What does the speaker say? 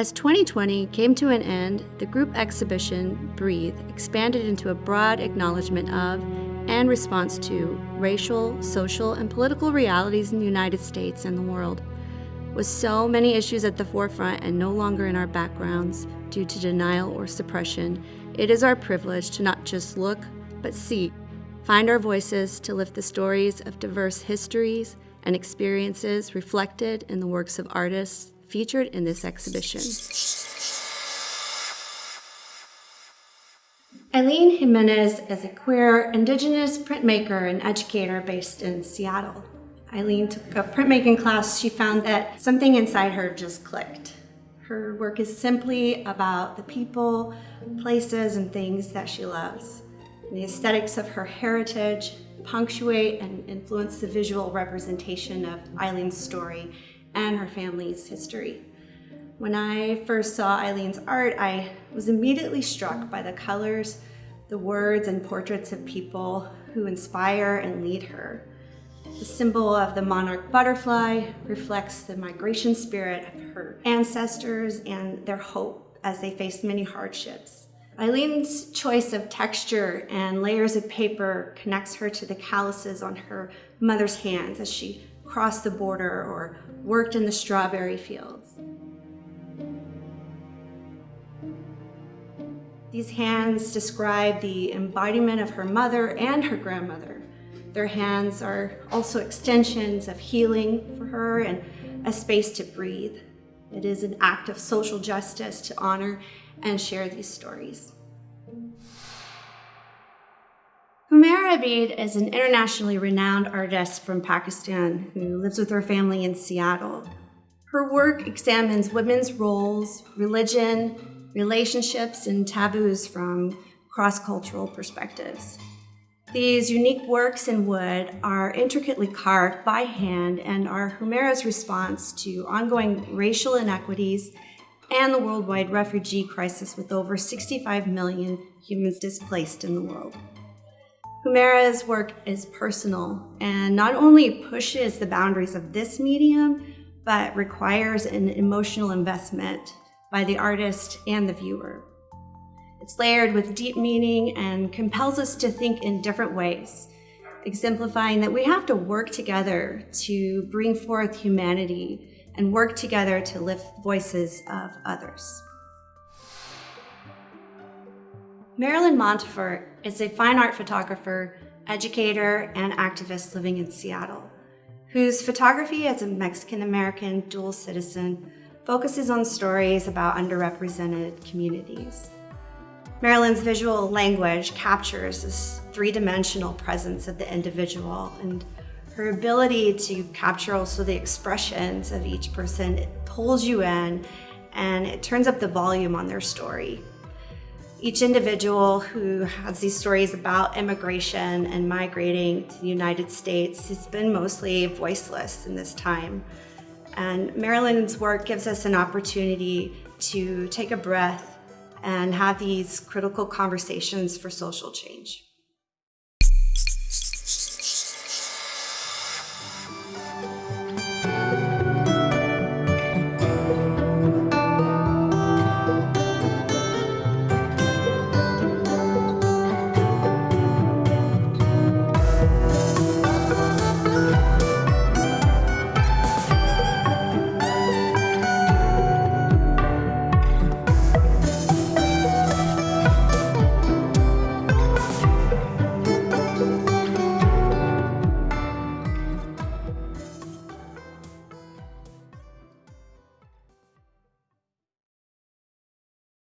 As 2020 came to an end, the group exhibition, Breathe, expanded into a broad acknowledgement of and response to racial, social, and political realities in the United States and the world. With so many issues at the forefront and no longer in our backgrounds due to denial or suppression, it is our privilege to not just look, but see, find our voices to lift the stories of diverse histories and experiences reflected in the works of artists featured in this exhibition. Eileen Jimenez is a queer, indigenous printmaker and educator based in Seattle. Eileen took a printmaking class, she found that something inside her just clicked. Her work is simply about the people, places, and things that she loves. The aesthetics of her heritage punctuate and influence the visual representation of Eileen's story and her family's history. When I first saw Eileen's art, I was immediately struck by the colors, the words and portraits of people who inspire and lead her. The symbol of the monarch butterfly reflects the migration spirit of her ancestors and their hope as they faced many hardships. Eileen's choice of texture and layers of paper connects her to the calluses on her mother's hands as she crossed the border or worked in the strawberry fields. These hands describe the embodiment of her mother and her grandmother. Their hands are also extensions of healing for her and a space to breathe. It is an act of social justice to honor and share these stories. Humaira Abid is an internationally renowned artist from Pakistan who lives with her family in Seattle. Her work examines women's roles, religion, relationships, and taboos from cross-cultural perspectives. These unique works in wood are intricately carved by hand and are Humaira's response to ongoing racial inequities and the worldwide refugee crisis with over 65 million humans displaced in the world. Humaira's work is personal and not only pushes the boundaries of this medium, but requires an emotional investment by the artist and the viewer. It's layered with deep meaning and compels us to think in different ways, exemplifying that we have to work together to bring forth humanity and work together to lift voices of others. Marilyn Montufar is a fine art photographer, educator, and activist living in Seattle, whose photography as a Mexican-American dual citizen focuses on stories about underrepresented communities. Marilyn's visual language captures this three-dimensional presence of the individual and her ability to capture also the expressions of each person, it pulls you in and it turns up the volume on their story. Each individual who has these stories about immigration and migrating to the United States has been mostly voiceless in this time. And Marilyn's work gives us an opportunity to take a breath and have these critical conversations for social change.